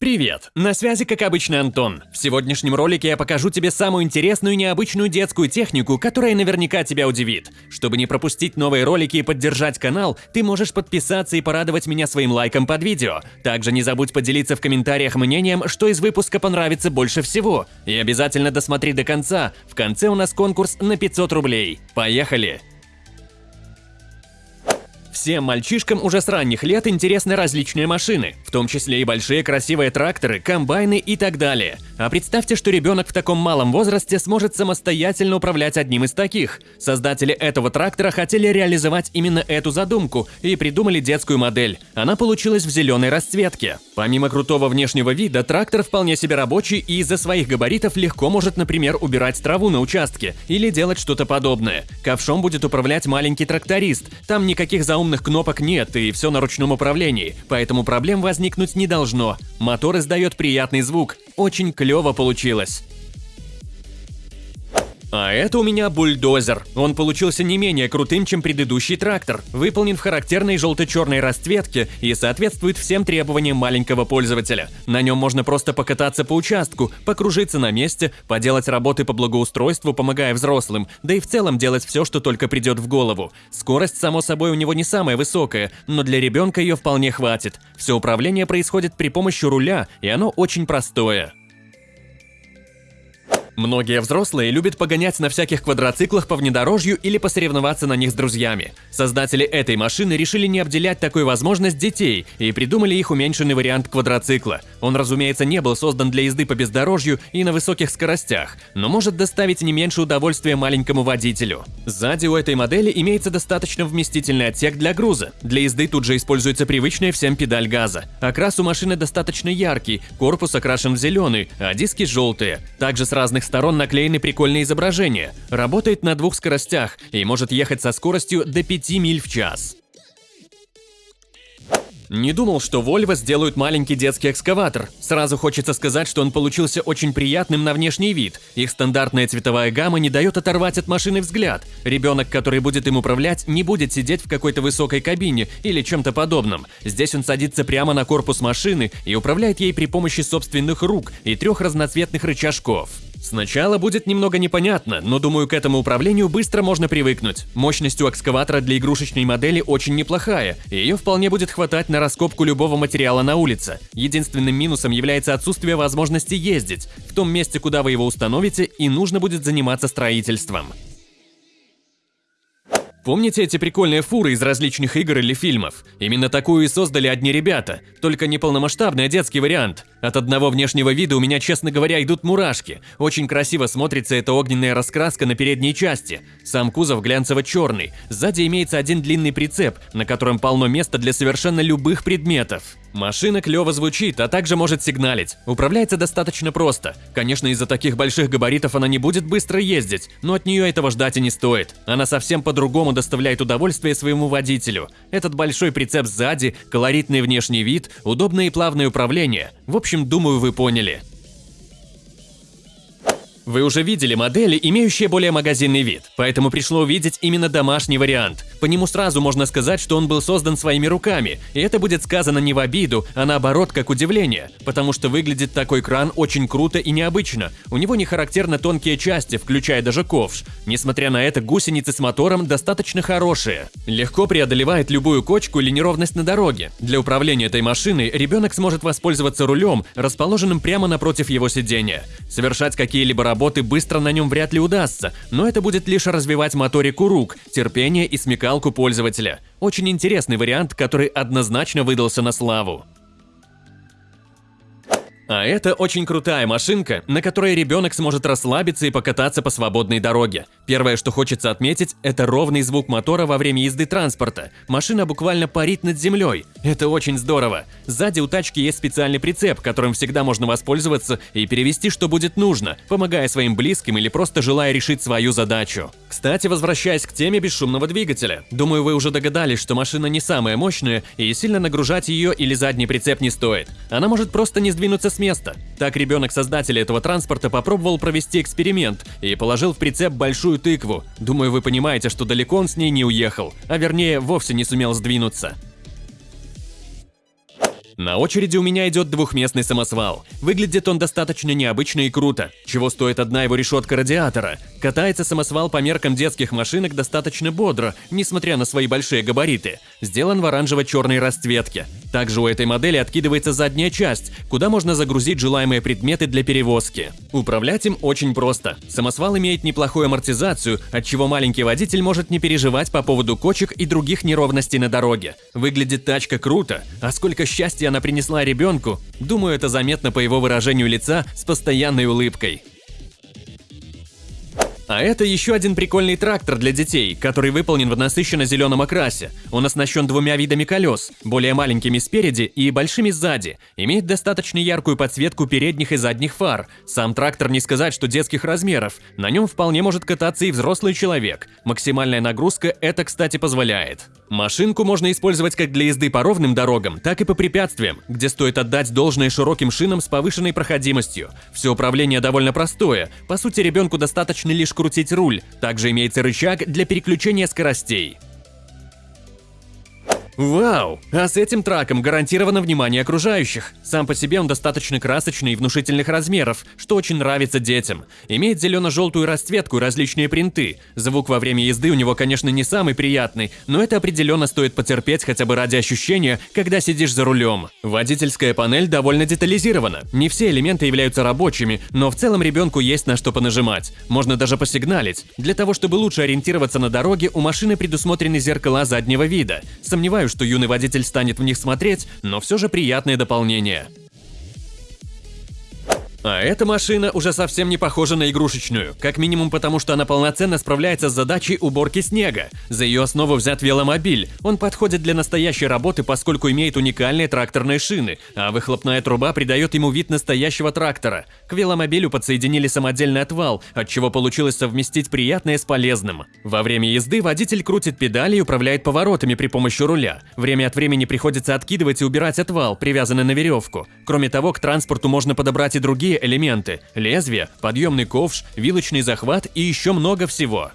Привет! На связи, как обычно, Антон. В сегодняшнем ролике я покажу тебе самую интересную и необычную детскую технику, которая наверняка тебя удивит. Чтобы не пропустить новые ролики и поддержать канал, ты можешь подписаться и порадовать меня своим лайком под видео. Также не забудь поделиться в комментариях мнением, что из выпуска понравится больше всего. И обязательно досмотри до конца. В конце у нас конкурс на 500 рублей. Поехали! Всем мальчишкам уже с ранних лет интересны различные машины, в том числе и большие красивые тракторы, комбайны и так далее. А представьте, что ребенок в таком малом возрасте сможет самостоятельно управлять одним из таких. Создатели этого трактора хотели реализовать именно эту задумку и придумали детскую модель. Она получилась в зеленой расцветке. Помимо крутого внешнего вида, трактор вполне себе рабочий и из-за своих габаритов легко может, например, убирать траву на участке или делать что-то подобное. Ковшом будет управлять маленький тракторист. Там никаких заумных умных кнопок нет и все на ручном управлении, поэтому проблем возникнуть не должно. Мотор издает приятный звук. Очень клево получилось. А это у меня бульдозер. Он получился не менее крутым, чем предыдущий трактор. Выполнен в характерной желто-черной расцветке и соответствует всем требованиям маленького пользователя. На нем можно просто покататься по участку, покружиться на месте, поделать работы по благоустройству, помогая взрослым, да и в целом делать все, что только придет в голову. Скорость, само собой, у него не самая высокая, но для ребенка ее вполне хватит. Все управление происходит при помощи руля, и оно очень простое. Многие взрослые любят погонять на всяких квадроциклах по внедорожью или посоревноваться на них с друзьями. Создатели этой машины решили не обделять такой возможность детей и придумали их уменьшенный вариант квадроцикла. Он, разумеется, не был создан для езды по бездорожью и на высоких скоростях, но может доставить не меньше удовольствия маленькому водителю. Сзади у этой модели имеется достаточно вместительный отсек для груза. Для езды тут же используется привычная всем педаль газа. Окрас у машины достаточно яркий, корпус окрашен в зеленый, а диски желтые. Также с разных сторон наклеены прикольные изображения. Работает на двух скоростях и может ехать со скоростью до 5 миль в час. Не думал, что Volvo сделают маленький детский экскаватор. Сразу хочется сказать, что он получился очень приятным на внешний вид. Их стандартная цветовая гамма не дает оторвать от машины взгляд. Ребенок, который будет им управлять, не будет сидеть в какой-то высокой кабине или чем-то подобном. Здесь он садится прямо на корпус машины и управляет ей при помощи собственных рук и трех разноцветных рычажков. Сначала будет немного непонятно, но думаю, к этому управлению быстро можно привыкнуть. Мощность у экскаватора для игрушечной модели очень неплохая, и ее вполне будет хватать на раскопку любого материала на улице. Единственным минусом является отсутствие возможности ездить. В том месте, куда вы его установите, и нужно будет заниматься строительством. Помните эти прикольные фуры из различных игр или фильмов? Именно такую и создали одни ребята, только не полномасштабный, а детский вариант. От одного внешнего вида у меня, честно говоря, идут мурашки. Очень красиво смотрится эта огненная раскраска на передней части. Сам кузов глянцево-черный. Сзади имеется один длинный прицеп, на котором полно места для совершенно любых предметов. Машина клево звучит, а также может сигналить. Управляется достаточно просто. Конечно, из-за таких больших габаритов она не будет быстро ездить, но от нее этого ждать и не стоит. Она совсем по-другому доставляет удовольствие своему водителю. Этот большой прицеп сзади, колоритный внешний вид, удобное и плавное управление. В общем, думаю, вы поняли. Вы уже видели модели, имеющие более магазинный вид, поэтому пришло увидеть именно домашний вариант. По нему сразу можно сказать, что он был создан своими руками, и это будет сказано не в обиду, а наоборот как удивление, потому что выглядит такой кран очень круто и необычно. У него не характерно тонкие части, включая даже ковш. Несмотря на это, гусеницы с мотором достаточно хорошие. Легко преодолевает любую кочку или неровность на дороге. Для управления этой машиной ребенок сможет воспользоваться рулем, расположенным прямо напротив его сидения. Совершать какие-либо работы работы быстро на нем вряд ли удастся, но это будет лишь развивать моторику рук, терпение и смекалку пользователя. Очень интересный вариант, который однозначно выдался на славу. А это очень крутая машинка, на которой ребенок сможет расслабиться и покататься по свободной дороге. Первое, что хочется отметить, это ровный звук мотора во время езды транспорта. Машина буквально парит над землей. Это очень здорово. Сзади у тачки есть специальный прицеп, которым всегда можно воспользоваться и перевести, что будет нужно, помогая своим близким или просто желая решить свою задачу. Кстати, возвращаясь к теме бесшумного двигателя. Думаю, вы уже догадались, что машина не самая мощная и сильно нагружать ее или задний прицеп не стоит. Она может просто не сдвинуться с места. Так ребенок создателя этого транспорта попробовал провести эксперимент и положил в прицеп большую тыкву. Думаю, вы понимаете, что далеко он с ней не уехал, а вернее, вовсе не сумел сдвинуться. На очереди у меня идет двухместный самосвал. Выглядит он достаточно необычно и круто, чего стоит одна его решетка радиатора. Катается самосвал по меркам детских машинок достаточно бодро, несмотря на свои большие габариты. Сделан в оранжево-черной расцветке. Также у этой модели откидывается задняя часть, куда можно загрузить желаемые предметы для перевозки. Управлять им очень просто. Самосвал имеет неплохую амортизацию, от чего маленький водитель может не переживать по поводу кочек и других неровностей на дороге. Выглядит тачка круто, а сколько счастья она принесла ребенку, думаю, это заметно по его выражению лица с постоянной улыбкой. А это еще один прикольный трактор для детей, который выполнен в насыщенно-зеленом окрасе. Он оснащен двумя видами колес, более маленькими спереди и большими сзади. Имеет достаточно яркую подсветку передних и задних фар. Сам трактор не сказать, что детских размеров. На нем вполне может кататься и взрослый человек. Максимальная нагрузка это, кстати, позволяет. Машинку можно использовать как для езды по ровным дорогам, так и по препятствиям, где стоит отдать должное широким шинам с повышенной проходимостью. Все управление довольно простое, по сути ребенку достаточно лишь крутить руль, также имеется рычаг для переключения скоростей. Вау! А с этим траком гарантировано внимание окружающих. Сам по себе он достаточно красочный и внушительных размеров, что очень нравится детям. Имеет зелено-желтую расцветку и различные принты. Звук во время езды у него, конечно, не самый приятный, но это определенно стоит потерпеть хотя бы ради ощущения, когда сидишь за рулем. Водительская панель довольно детализирована. Не все элементы являются рабочими, но в целом ребенку есть на что понажимать. Можно даже посигналить. Для того, чтобы лучше ориентироваться на дороге, у машины предусмотрены зеркала заднего вида. Сомневаюсь, что юный водитель станет в них смотреть, но все же приятное дополнение. А эта машина уже совсем не похожа на игрушечную, как минимум потому, что она полноценно справляется с задачей уборки снега. За ее основу взят веломобиль. Он подходит для настоящей работы, поскольку имеет уникальные тракторные шины, а выхлопная труба придает ему вид настоящего трактора. К веломобилю подсоединили самодельный отвал, от чего получилось совместить приятное с полезным. Во время езды водитель крутит педали и управляет поворотами при помощи руля. Время от времени приходится откидывать и убирать отвал, привязанный на веревку. Кроме того, к транспорту можно подобрать и другие другие элементы – лезвие, подъемный ковш, вилочный захват и еще много всего.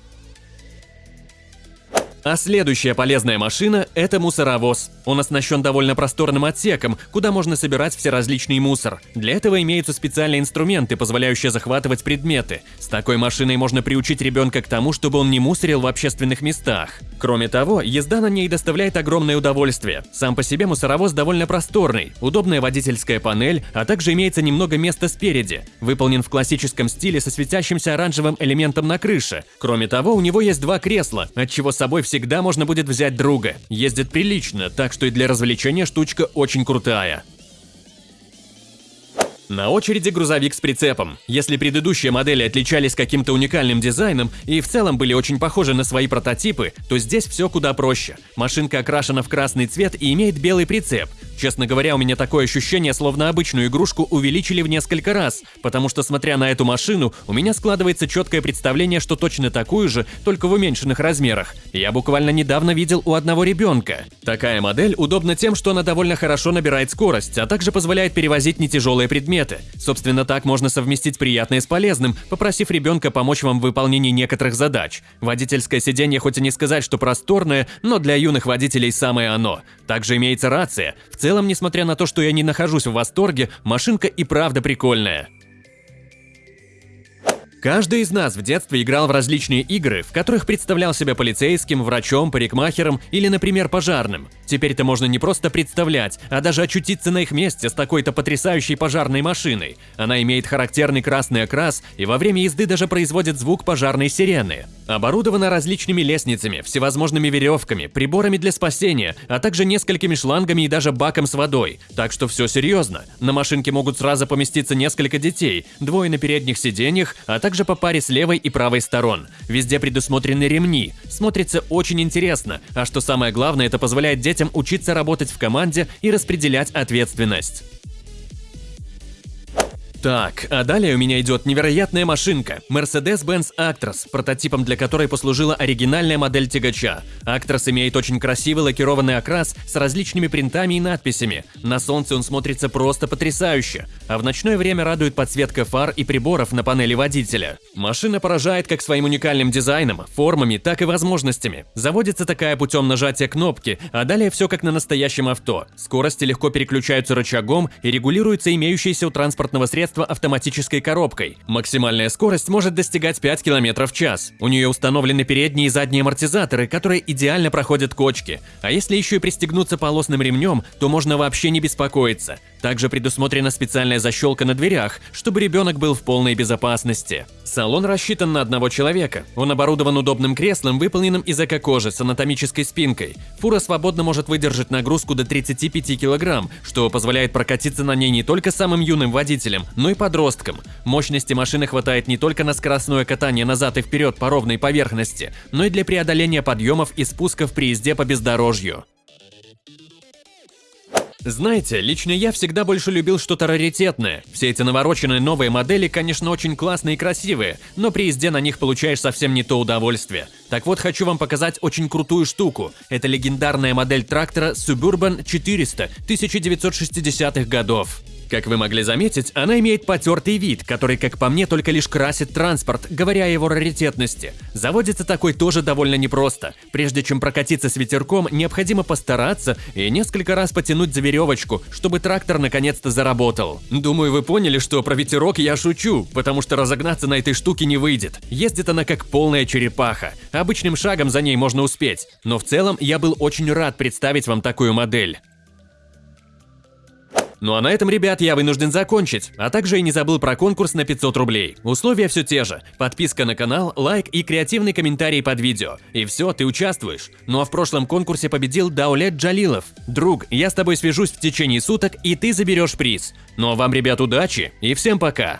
А следующая полезная машина – это мусоровоз. Он оснащен довольно просторным отсеком, куда можно собирать все различный мусор. Для этого имеются специальные инструменты, позволяющие захватывать предметы. С такой машиной можно приучить ребенка к тому, чтобы он не мусорил в общественных местах. Кроме того, езда на ней доставляет огромное удовольствие. Сам по себе мусоровоз довольно просторный, удобная водительская панель, а также имеется немного места спереди. Выполнен в классическом стиле со светящимся оранжевым элементом на крыше. Кроме того, у него есть два кресла, от чего с собой все всегда можно будет взять друга. Ездит прилично, так что и для развлечения штучка очень крутая. На очереди грузовик с прицепом. Если предыдущие модели отличались каким-то уникальным дизайном и в целом были очень похожи на свои прототипы, то здесь все куда проще. Машинка окрашена в красный цвет и имеет белый прицеп. Честно говоря, у меня такое ощущение, словно обычную игрушку увеличили в несколько раз, потому что, смотря на эту машину, у меня складывается четкое представление, что точно такую же, только в уменьшенных размерах. Я буквально недавно видел у одного ребенка. Такая модель удобна тем, что она довольно хорошо набирает скорость, а также позволяет перевозить нетяжелые предметы. Собственно, так можно совместить приятное с полезным, попросив ребенка помочь вам в выполнении некоторых задач. Водительское сиденье хоть и не сказать, что просторное, но для юных водителей самое оно. Также имеется рация. В целом, несмотря на то, что я не нахожусь в восторге, машинка и правда прикольная. Каждый из нас в детстве играл в различные игры, в которых представлял себя полицейским, врачом, парикмахером или, например, пожарным. Теперь это можно не просто представлять, а даже очутиться на их месте с такой-то потрясающей пожарной машиной. Она имеет характерный красный окрас и во время езды даже производит звук пожарной сирены. Оборудована различными лестницами, всевозможными веревками, приборами для спасения, а также несколькими шлангами и даже баком с водой. Так что все серьезно. На машинке могут сразу поместиться несколько детей, двое на передних сиденьях, а также по паре с левой и правой сторон. Везде предусмотрены ремни. Смотрится очень интересно, а что самое главное, это позволяет детям учиться работать в команде и распределять ответственность. Так, а далее у меня идет невероятная машинка – Mercedes-Benz Actros, прототипом для которой послужила оригинальная модель тягача. Actros имеет очень красивый лакированный окрас с различными принтами и надписями. На солнце он смотрится просто потрясающе, а в ночное время радует подсветка фар и приборов на панели водителя. Машина поражает как своим уникальным дизайном, формами, так и возможностями. Заводится такая путем нажатия кнопки, а далее все как на настоящем авто. Скорости легко переключаются рычагом и регулируются имеющиеся у транспортного средства устройство автоматической коробкой. Максимальная скорость может достигать 5 км в час. У нее установлены передние и задние амортизаторы, которые идеально проходят кочки. А если еще и пристегнуться полосным ремнем, то можно вообще не беспокоиться. Также предусмотрена специальная защелка на дверях, чтобы ребенок был в полной безопасности. Салон рассчитан на одного человека. Он оборудован удобным креслом, выполненным из эко-кожи с анатомической спинкой. Фура свободно может выдержать нагрузку до 35 кг, что позволяет прокатиться на ней не только самым юным водителям, но и подросткам. Мощности машины хватает не только на скоростное катание назад и вперед по ровной поверхности, но и для преодоления подъемов и спусков при езде по бездорожью. Знаете, лично я всегда больше любил что-то раритетное. Все эти навороченные новые модели, конечно, очень классные и красивые, но при езде на них получаешь совсем не то удовольствие. Так вот, хочу вам показать очень крутую штуку. Это легендарная модель трактора Suburban 400 1960-х годов. Как вы могли заметить, она имеет потертый вид, который, как по мне, только лишь красит транспорт, говоря о его раритетности. Заводится такой тоже довольно непросто. Прежде чем прокатиться с ветерком, необходимо постараться и несколько раз потянуть за веревочку, чтобы трактор наконец-то заработал. Думаю, вы поняли, что про ветерок я шучу, потому что разогнаться на этой штуке не выйдет. Ездит она как полная черепаха. Обычным шагом за ней можно успеть. Но в целом я был очень рад представить вам такую модель. Ну а на этом, ребят, я вынужден закончить. А также и не забыл про конкурс на 500 рублей. Условия все те же. Подписка на канал, лайк и креативный комментарий под видео. И все, ты участвуешь. Ну а в прошлом конкурсе победил Даулет Джалилов. Друг, я с тобой свяжусь в течение суток, и ты заберешь приз. Ну а вам, ребят, удачи и всем пока!